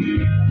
Yeah.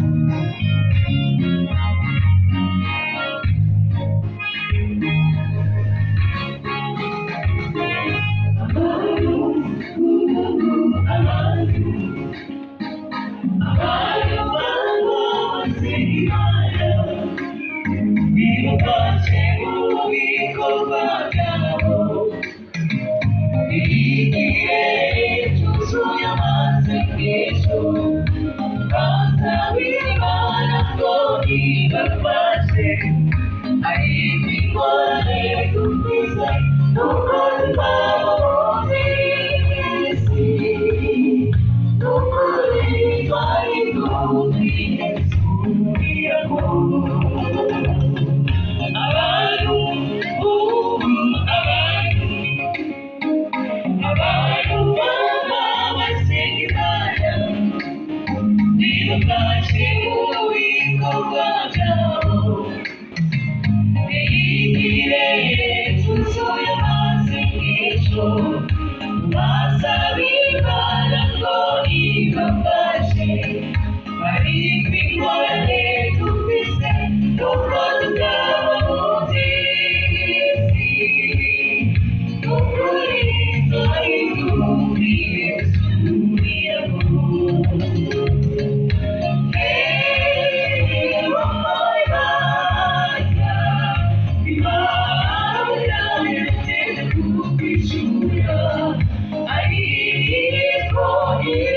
I'm not di Thank you. Yeah.